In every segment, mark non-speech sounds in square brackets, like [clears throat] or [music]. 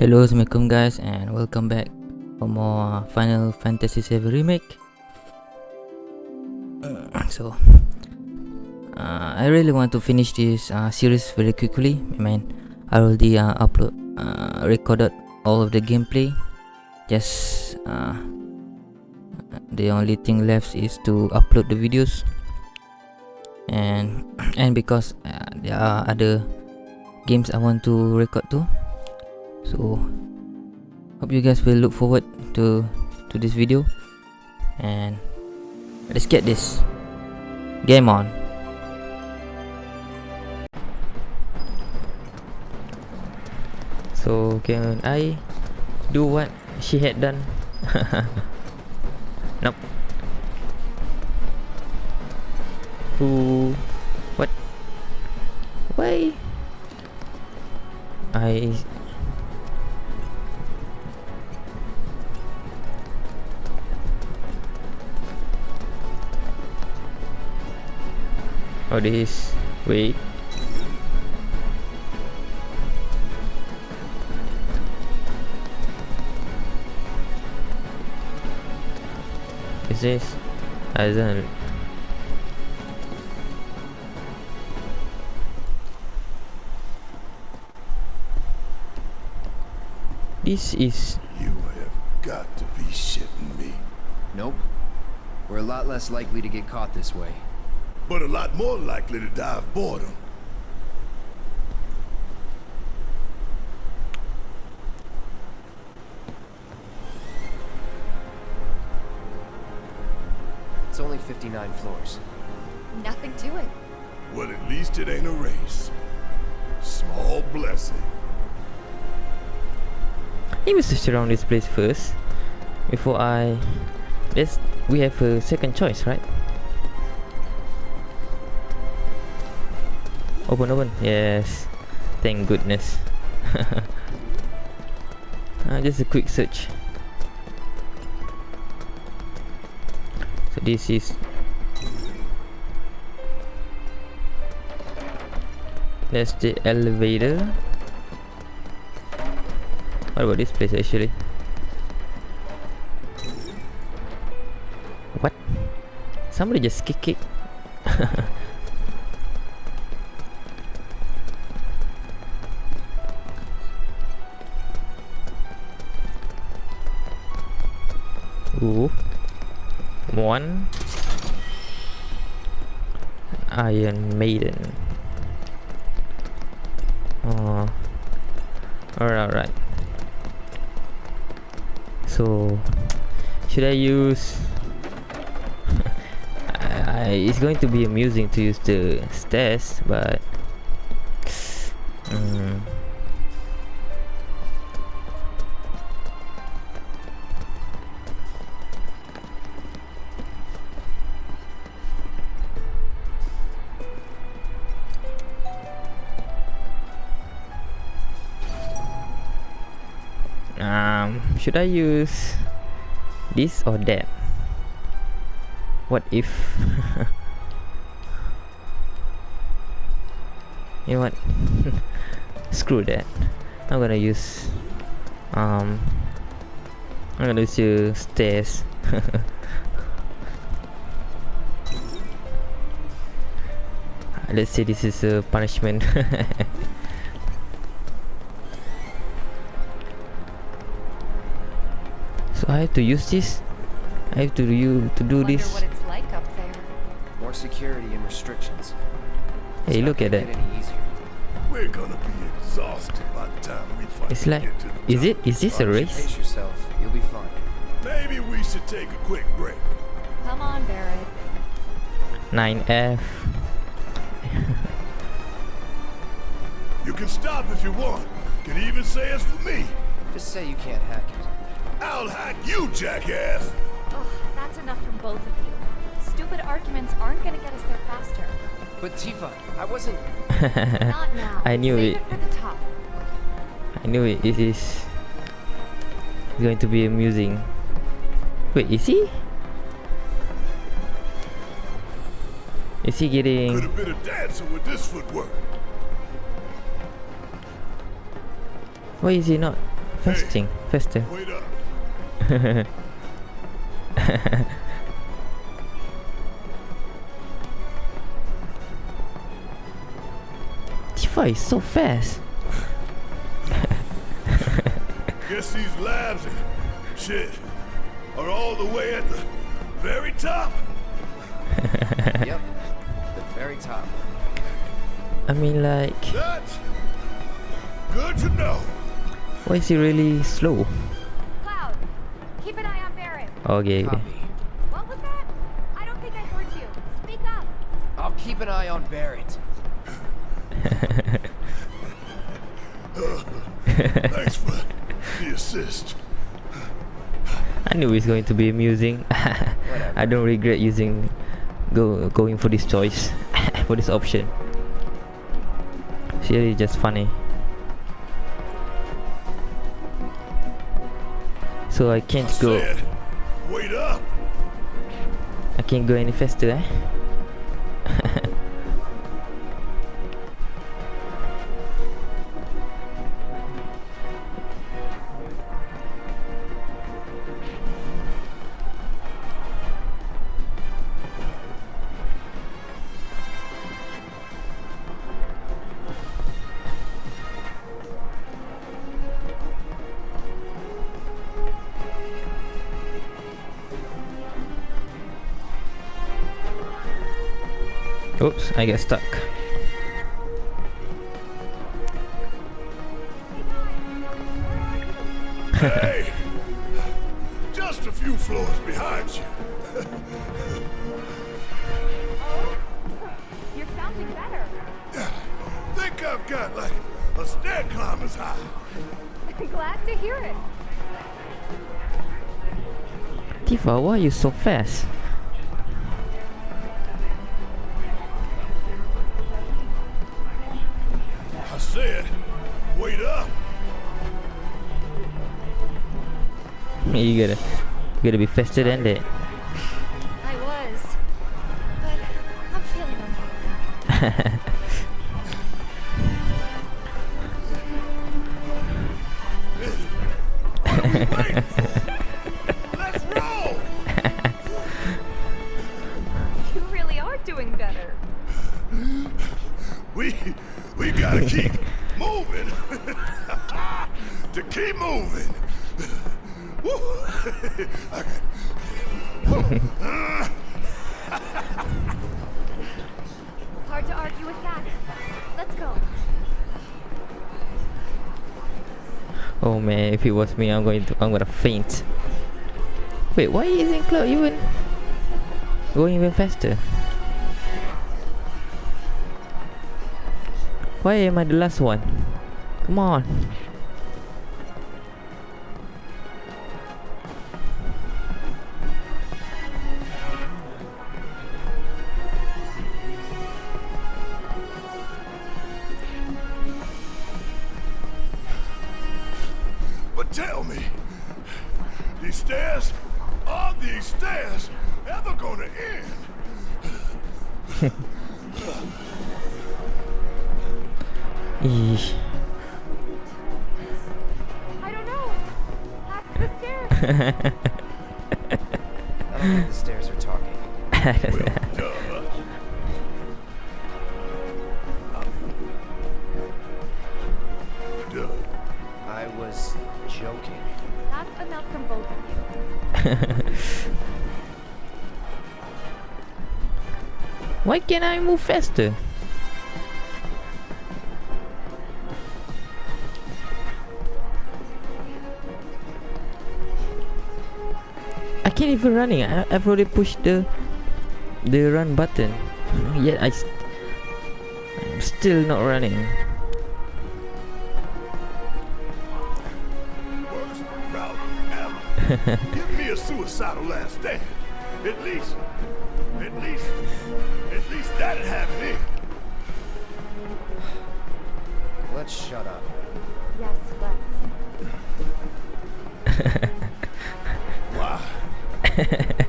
Hello, Assalamualaikum guys and welcome back for more Final Fantasy VII Remake. [clears throat] So, uh, I really want to finish this uh, series very quickly. I mean, I already uh, upload, uh, recorded all of the gameplay. Just uh, the only thing left is to upload the videos. And [clears throat] and because uh, there are other games I want to record too so hope you guys will look forward to to this video. And let's get this game on. So can I do what she had done? [laughs] Nope. Who what? Why? I Oh, this. Wait. Is this? I don't. This is. You have got to be shitting me. Nope. We're a lot less likely to get caught this way. But a lot more likely to die of boredom. It's only 59 floors. Nothing to it. Well, at least it ain't a race. Small blessing. Let me search around this place first before I. Let's. We have a second choice, right? Open, open. Yes. Thank goodness. [laughs] uh, just a quick search. So this is. That's the elevator. What about this place actually? What? Somebody just kick it. [laughs] Ooh. One. Iron Maiden. Oh. Alright, alright. So, should I use... [laughs] I, it's going to be amusing to use the stairs, but... should i use this or that? What if? [laughs] You know what? [laughs] Screw that. I'm gonna use um i'm gonna use stairs. [laughs] Let's say this is a punishment I have to use this. I have to you to do this. what it's like up there. More security and restrictions. Hey, It's not look at that. get any easier. We're gonna be exhausted by the time we finally It's like, get to the is it? Is this a race? Pace yourself. You'll be fine. Maybe we should take a quick break. Come on, Barret. 9F. You can stop if you want. Can even say it's for me. Just say you can't hack it. I'll hack you, jackass. Ugh, that's enough from both of you. Stupid arguments aren't gonna get us there faster. But Tifa, I wasn't. [laughs] Not now. I knew Save it. it for the top. I knew it. It is going to be amusing. Wait, is he? Is he getting? Could getting... have been a dancer with this footwork. Why is he not fasting, faster. Wait up. Tifa is so fast. Guess these labs and shit are all the way at the very top. [laughs] yep. The very top. I mean, like, That's good to know. why is he really slow? Okay, okay. Copy. What was that? I don't think I heard you. Speak up. I'll keep an eye on Barret. [laughs] Thanks for the assist. I knew it's going to be amusing. [laughs] I don't regret using go going for this choice [laughs] for this option. It's really just funny. So I I can't go. I can't go any faster, eh? Oops, I get stuck. Hey, just a few floors behind you. Oh, you're sounding better. Think I've got like a stair climber's high. [laughs] Glad to hear it. Tifa, why are you so fast? Said, wait up. [laughs] You gotta, you gotta be fisted, than that. I was. But I'm feeling okay. [laughs] We we gotta keep [laughs] moving. [laughs] to keep moving. [laughs] Woo. I got- Hard to argue with that. Let's go. Oh man, if it was me, I'm going to, I'm gonna faint. Wait, why isn't Cloud even going even faster? Why am I the last one? Come on. But tell me, these stairs, are these stairs ever gonna end? [laughs] Eesh. I don't know. Ask the stairs. [laughs] I don't think the stairs are talking. Well, duh. Duh. I was joking. That's enough from both of you. [laughs] Why can't I move faster? Can't even running. I, I've already pushed the the run button. Yet I st- I'm still not running. Worst route ever. Give me a suicidal last stand. At least, at least, at least that'd have it in. Let's shut up. Yes, let's. [laughs] Why?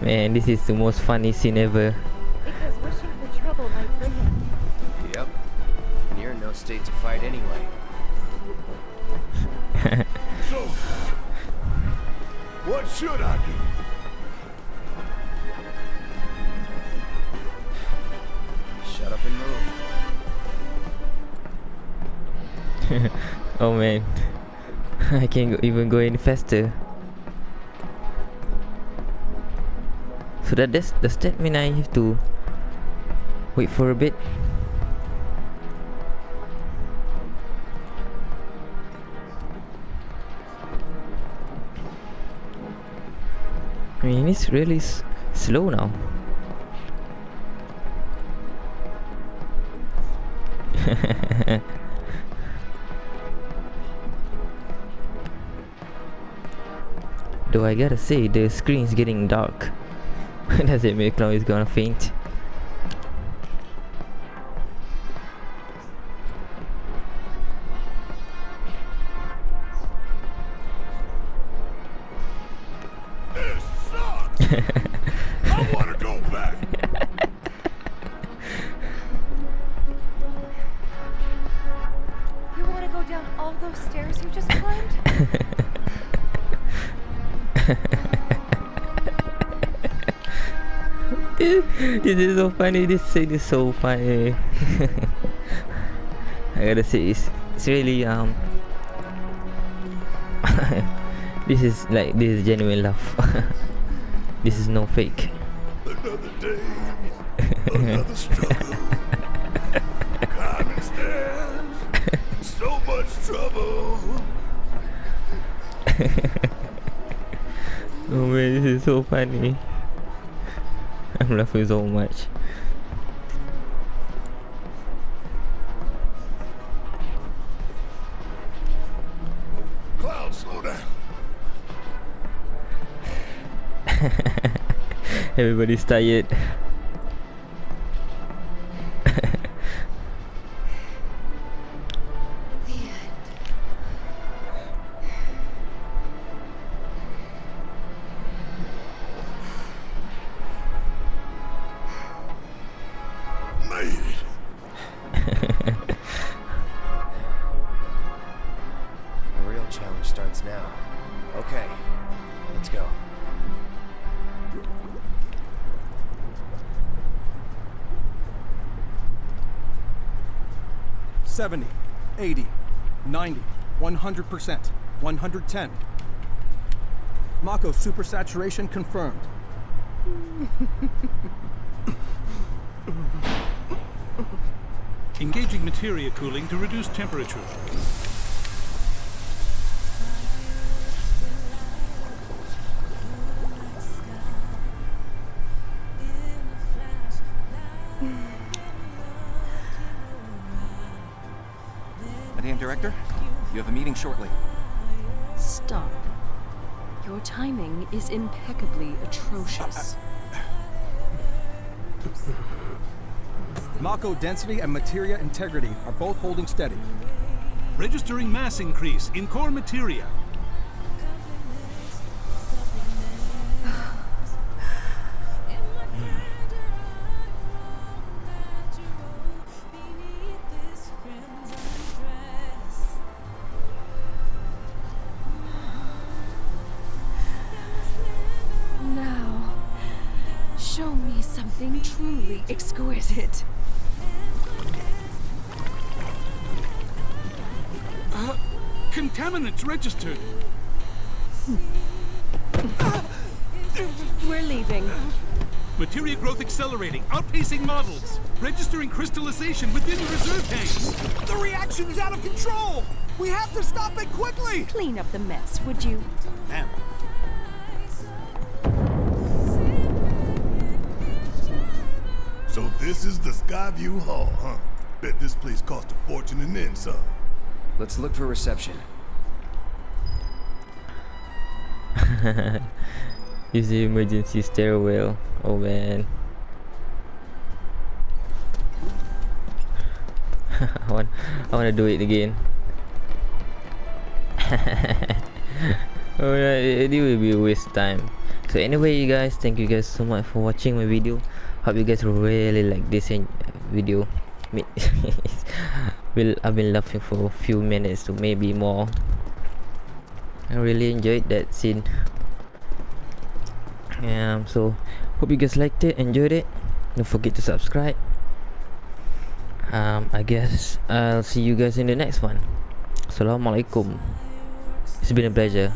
[laughs] Man, this is the most funny scene ever. Because wishing for trouble might bring it. Yep. And you're in no state state to fight anyway. [laughs] So, what should I do? Shut up and move. [laughs] oh man, I can't even go any faster. So that does, does that mean I have to wait for a bit? I mean, it's really slow now. I gotta say, the screen's getting dark. [laughs] Does it make now he's gonna faint? This is so funny. This scene is so funny. [laughs] I gotta say, it's, it's really um. [laughs] this is like this is genuine laugh. this is no fake. Another day, another struggle. Climbing stairs, so much trouble. [laughs] Oh man, this is so funny. [laughs] I'm laughing so much. Cloud, slow down. [laughs] Everybody's tired. 70, 80, 90, 100%, 110. Mako supersaturation confirmed. Engaging materia cooling to reduce temperature. Shortly. Stop. Your timing is impeccably atrocious. Mako density and materia integrity are both holding steady. Registering mass increase in core materia. Me something truly exquisite. Uh, contaminants registered. We're leaving. Materia growth accelerating, outpacing models. Registering crystallization within the reserve tanks. The reaction is out of control! We have to stop it quickly! Clean up the mess, would you? Ma'am. This is the Skyview Hall, huh? Bet this place cost a fortune and then some. Let's look for reception. [laughs] Use the emergency stairwell. Oh man. [laughs] I want I wanna do it again. [laughs] Alright, it it will be a waste time. So anyway you guys, thank you guys so much for watching my video. Hope you guys really like this video. [laughs] Will I've been laughing for a few minutes to maybe more. I really enjoyed that scene. Um, so hope you guys liked it, enjoyed it. Don't forget to subscribe. Um, I guess I'll see you guys in the next one. Assalamualaikum. It's been a pleasure.